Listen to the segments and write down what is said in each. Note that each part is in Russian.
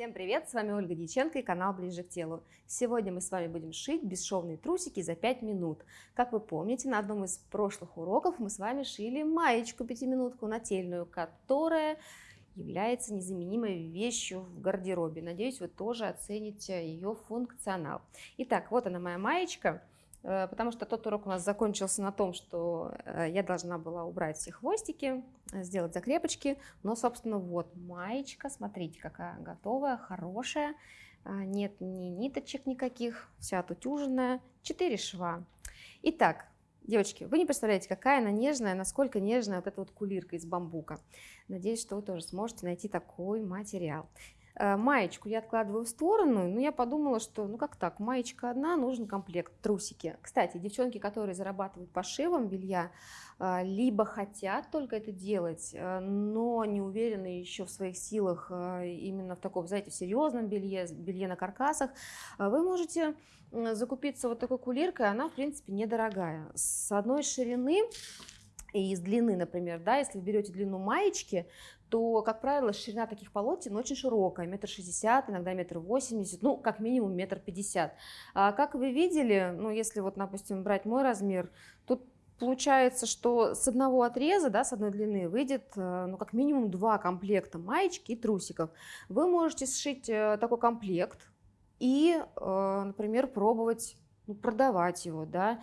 Всем привет, с вами Ольга Дьяченко и канал Ближе к телу. Сегодня мы с вами будем шить бесшовные трусики за 5 минут. Как вы помните, на одном из прошлых уроков мы с вами шили маечку пятиминутку нательную, которая является незаменимой вещью в гардеробе. Надеюсь, вы тоже оцените ее функционал. Итак, вот она моя маечка. Э, потому что тот урок у нас закончился на том, что э, я должна была убрать все хвостики, сделать закрепочки, но, собственно, вот маечка, смотрите, какая готовая, хорошая, э, нет ни ниточек никаких, вся отутюженная, 4 шва. Итак, девочки, вы не представляете, какая она нежная, насколько нежная вот эта вот кулирка из бамбука. Надеюсь, что вы тоже сможете найти такой материал. Э, маечку я откладываю в сторону, но я подумала, что ну как так, маечка одна, нужен комплект, трусики. Кстати, девчонки, которые зарабатывают пошивом белья, э, либо хотят только это делать, э, но не уверены еще в своих силах именно в таком, знаете, серьезном белье, белье на каркасах, вы можете закупиться вот такой кулиркой, она, в принципе, недорогая. С одной ширины и из длины, например, да, если вы берете длину маечки, то, как правило, ширина таких полотен очень широкая, метр шестьдесят, иногда метр восемьдесят, ну, как минимум метр пятьдесят. А как вы видели, ну, если вот, допустим, брать мой размер, тут получается, что с одного отреза, да, с одной длины выйдет, э, ну, как минимум два комплекта маечки и трусиков. Вы можете сшить э, такой комплект и, э, например, пробовать ну, продавать его, да,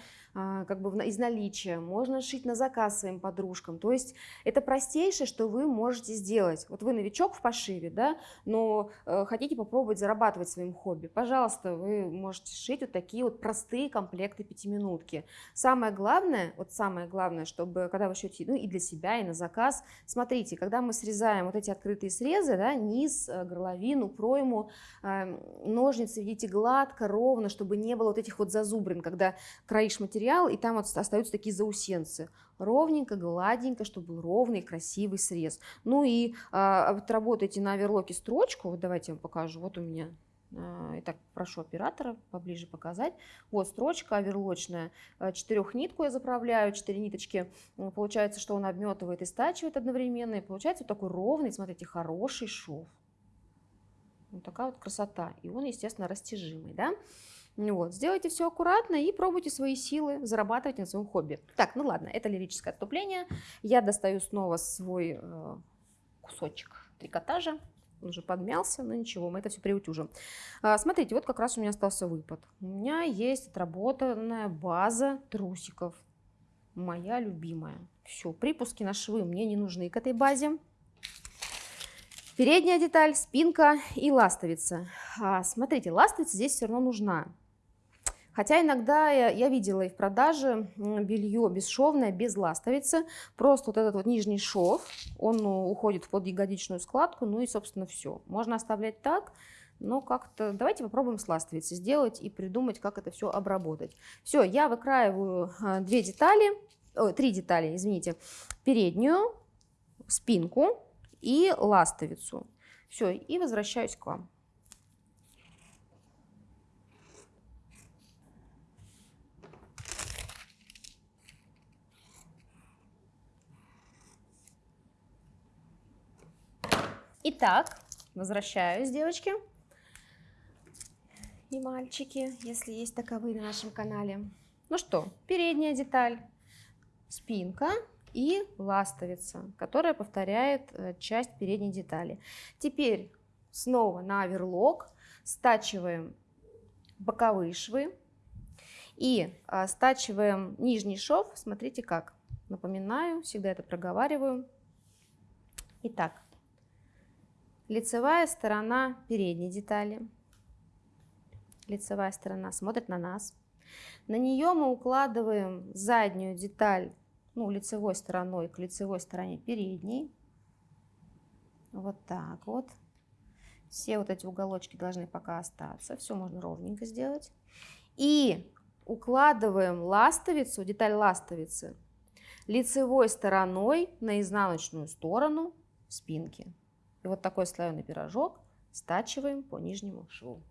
как бы из наличия, можно шить на заказ своим подружкам. То есть это простейшее, что вы можете сделать. Вот вы новичок в пошиве, да, но э, хотите попробовать зарабатывать своим хобби, пожалуйста, вы можете шить вот такие вот простые комплекты пятиминутки. Самое главное, вот самое главное, чтобы когда вы шьете, ну и для себя, и на заказ, смотрите, когда мы срезаем вот эти открытые срезы, да, низ, э, горловину, пройму, э, ножницы видите гладко, ровно, чтобы не было вот этих вот зазубрин, когда краишь материал, и там вот остаются такие заусенцы. Ровненько, гладенько, чтобы был ровный, красивый срез. Ну и а, вот на оверлоке строчку, вот давайте я вам покажу, вот у меня а, Итак, прошу оператора поближе показать. Вот строчка оверлочная. А, четырехнитку я заправляю, четыре ниточки. Получается, что он обметывает и стачивает одновременно. И получается вот такой ровный, смотрите, хороший шов. Вот такая вот красота. И он, естественно, растяжимый. Да? Вот. Сделайте все аккуратно и пробуйте свои силы зарабатывать на своем хобби. Так, ну ладно, это лирическое отступление. Я достаю снова свой э, кусочек трикотажа. Он уже подмялся, но ничего, мы это все приутюжим. А, смотрите, вот как раз у меня остался выпад. У меня есть отработанная база трусиков. Моя любимая. Все, припуски на швы мне не нужны к этой базе. Передняя деталь, спинка и ластовица. А, смотрите, ластовица здесь все равно нужна. Хотя иногда я, я видела и в продаже белье бесшовное, без ластовицы. Просто вот этот вот нижний шов, он ну, уходит в подъягодичную складку, ну и, собственно, все. Можно оставлять так, но как-то давайте попробуем с ластовицей сделать и придумать, как это все обработать. Все, я выкраиваю а, две детали, о, три детали, извините, переднюю, спинку и ластовицу. Все, и возвращаюсь к вам. Итак, возвращаюсь, девочки и мальчики, если есть таковые на нашем канале. Ну что, передняя деталь, спинка и ластовица, которая повторяет э, часть передней детали. Теперь снова на оверлок стачиваем боковые швы и а, стачиваем нижний шов. Смотрите как. Напоминаю, всегда это проговариваю. Итак, Лицевая сторона передней детали. Лицевая сторона смотрит на нас. На нее мы укладываем заднюю деталь ну, лицевой стороной к лицевой стороне передней. Вот так вот. Все вот эти уголочки должны пока остаться. Все можно ровненько сделать. И укладываем ластовицу, деталь ластовицы, лицевой стороной на изнаночную сторону спинки. И вот такой слоеный пирожок стачиваем по нижнему шву.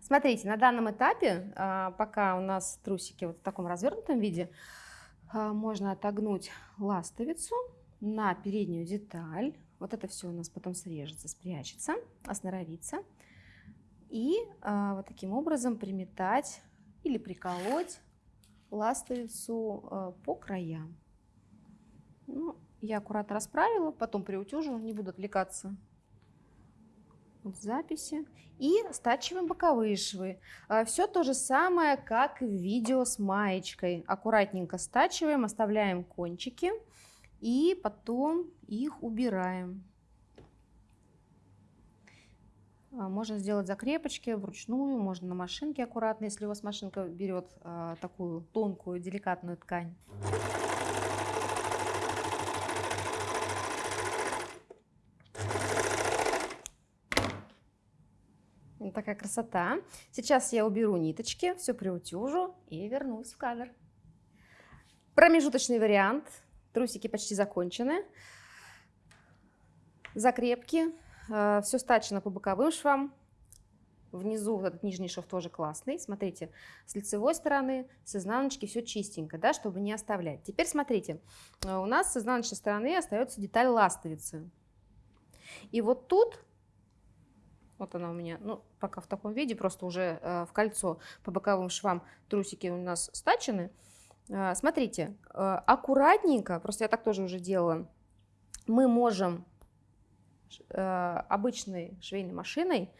Смотрите, на данном этапе, а, пока у нас трусики вот в таком развернутом виде, а, можно отогнуть ластовицу на переднюю деталь. Вот это все у нас потом срежется, спрячется, осноровится. И а, вот таким образом приметать или приколоть ластовицу по краям. Ну, я аккуратно расправила, потом приутюжу, не буду отвлекаться от записи. И стачиваем боковые швы. А, Все то же самое, как в видео с маечкой. Аккуратненько стачиваем, оставляем кончики и потом их убираем. А, можно сделать закрепочки вручную, можно на машинке аккуратно, если у вас машинка берет а, такую тонкую, деликатную ткань. Вот такая красота. Сейчас я уберу ниточки, все приутюжу и вернусь в кадр. Промежуточный вариант. Трусики почти закончены. Закрепки. Э, все стачено по боковым швам. Внизу вот этот нижний шов тоже классный. Смотрите, с лицевой стороны, с изнаночки все чистенько, да, чтобы не оставлять. Теперь смотрите, э, у нас с изнаночной стороны остается деталь ластовицы. И вот тут вот она у меня, ну, пока в таком виде, просто уже э, в кольцо по боковым швам трусики у нас стачены. Э, смотрите, э, аккуратненько, просто я так тоже уже делала, мы можем э, обычной швейной машиной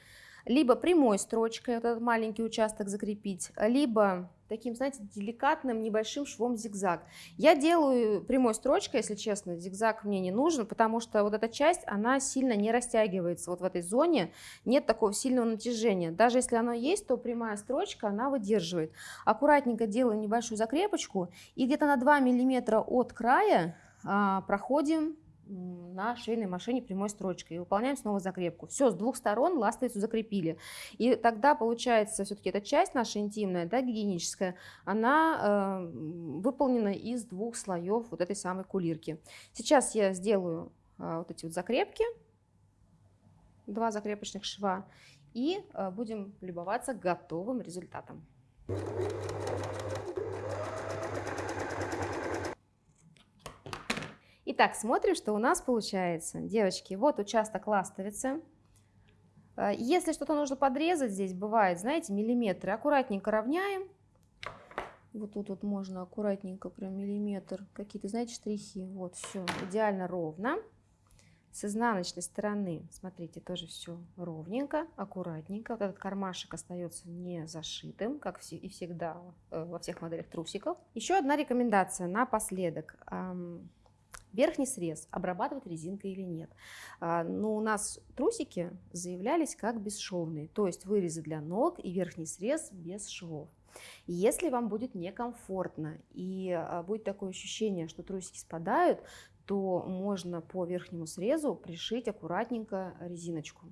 либо прямой строчкой вот этот маленький участок закрепить, либо таким, знаете, деликатным небольшим швом зигзаг. Я делаю прямой строчкой, если честно, зигзаг мне не нужен, потому что вот эта часть, она сильно не растягивается. Вот в этой зоне нет такого сильного натяжения. Даже если оно есть, то прямая строчка, она выдерживает. Аккуратненько делаю небольшую закрепочку и где-то на 2 миллиметра от края а, проходим на швейной машине прямой строчкой и выполняем снова закрепку. Все, с двух сторон ластовицу закрепили. И тогда получается все-таки эта часть наша интимная, да, гигиеническая, она э, выполнена из двух слоев вот этой самой кулирки. Сейчас я сделаю э, вот эти вот закрепки, два закрепочных шва, и э, будем любоваться готовым результатом. Итак, смотрим, что у нас получается. Девочки, вот участок ластовицы. Э, если что-то нужно подрезать, здесь бывает, знаете, миллиметры, аккуратненько равняем. Вот тут вот можно аккуратненько, прям миллиметр, какие-то, знаете, штрихи. Вот, все, идеально ровно. С изнаночной стороны, смотрите, тоже все ровненько, аккуратненько. Вот этот кармашек остается не зашитым, как и всегда э, во всех моделях трусиков. Еще одна рекомендация напоследок. Верхний срез, обрабатывать резинкой или нет. А, Но у нас трусики заявлялись как бесшовные, то есть вырезы для ног и верхний срез без швов. Если вам будет некомфортно и а, будет такое ощущение, что трусики спадают, то можно по верхнему срезу пришить аккуратненько резиночку.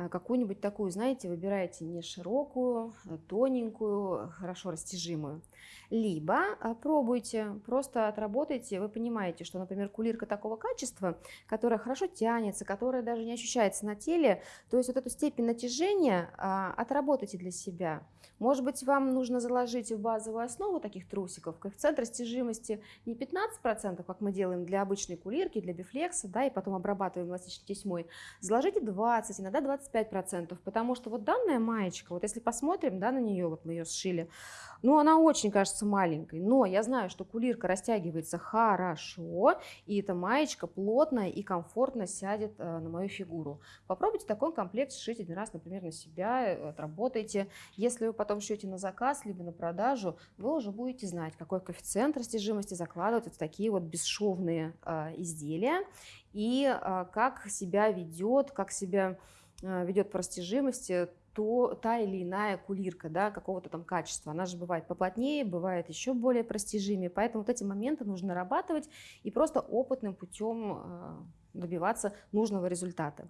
А, какую-нибудь такую, знаете, выбираете не широкую, а тоненькую, хорошо растяжимую. Либо а, пробуйте, просто отработайте, вы понимаете, что, например, кулирка такого качества, которая хорошо тянется, которая даже не ощущается на теле, то есть вот эту степень натяжения отработайте для себя. Может быть, вам нужно заложить в базовую основу таких трусиков коэффициент растяжимости не 15%, как мы делаем для обычной кулирки, для бифлекса, да, и потом обрабатываем эластичной тесьмой. Заложите 20, иногда 25%, потому что вот данная маечка, вот если посмотрим, да, на нее, вот мы ее сшили, ну, она очень кажется маленькой, но я знаю, что кулирка растягивается хорошо, и эта маечка плотная и комфортно сядет э, на мою фигуру. Попробуйте такой комплект сшить один раз, например, на себя, э, отработайте. Если вы потом шьете на заказ, либо на продажу, вы уже будете знать, какой коэффициент растяжимости закладывать вот в такие вот бесшовные э, изделия, и как себя ведет, как себя ведет по растяжимости то та или иная кулирка, да, какого-то там качества. Она же бывает поплотнее, бывает еще более простижимее, поэтому вот эти моменты нужно нарабатывать и просто опытным путем э, добиваться нужного результата.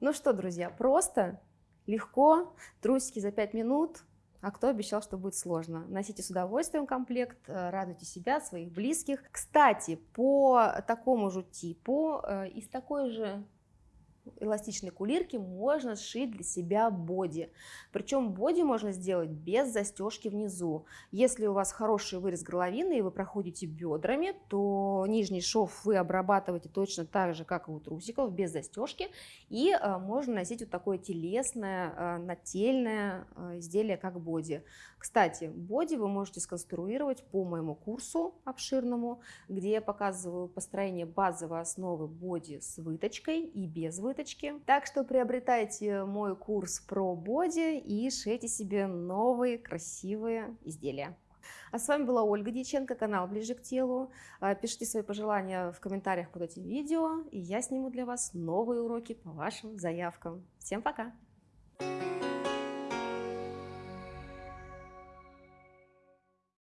Ну что, друзья, просто, легко, трусики за 5 минут, а кто обещал, что будет сложно? Носите с удовольствием комплект, э, радуйте себя, своих близких. Кстати, по такому же типу, э, из такой же эластичной кулирки можно сшить для себя боди. Причем боди можно сделать без застежки внизу. Если у вас хороший вырез горловины и вы проходите бедрами, то нижний шов вы обрабатываете точно так же, как и у трусиков, без застежки. И э, можно носить вот такое телесное, э, нательное э, изделие, как боди. Кстати, боди вы можете сконструировать по моему курсу обширному, где я показываю построение базовой основы боди с выточкой и без выточки. Так что приобретайте мой курс про боди и шейте себе новые красивые изделия. А с вами была Ольга Дьяченко, канал «Ближе к телу». А, пишите свои пожелания в комментариях под этим видео, и я сниму для вас новые уроки по вашим заявкам. Всем пока! Thank you